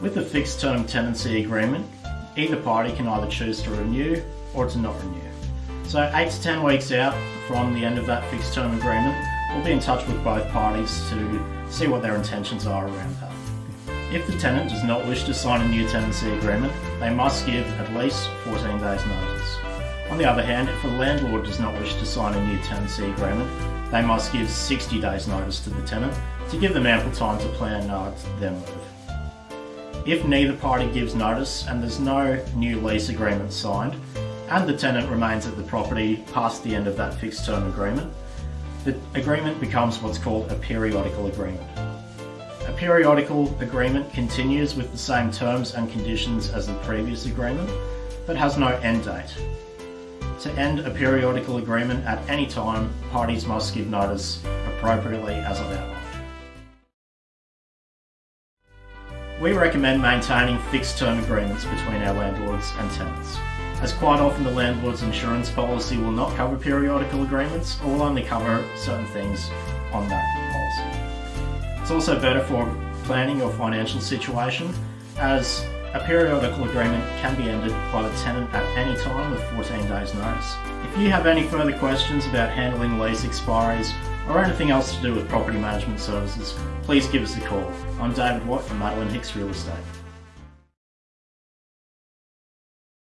With a fixed term tenancy agreement, either party can either choose to renew or to not renew. So 8 to 10 weeks out from the end of that fixed term agreement, we'll be in touch with both parties to see what their intentions are around that. If the tenant does not wish to sign a new tenancy agreement, they must give at least 14 days notice. On the other hand, if a landlord does not wish to sign a new tenancy agreement, they must give 60 days notice to the tenant to give them ample time to plan uh, their move. If neither party gives notice and there's no new lease agreement signed, and the tenant remains at the property past the end of that fixed term agreement, the agreement becomes what's called a periodical agreement. A periodical agreement continues with the same terms and conditions as the previous agreement, but has no end date. To end a periodical agreement at any time, parties must give notice appropriately as I've. We recommend maintaining fixed term agreements between our landlords and tenants, as quite often the landlord's insurance policy will not cover periodical agreements or will only cover certain things on that policy. It's also better for planning your financial situation as a periodical agreement can be ended by the tenant at any time with 14 days notice. If you have any further questions about handling lease expiries or anything else to do with property management services, please give us a call. I'm David Watt from Madeline Hicks Real Estate.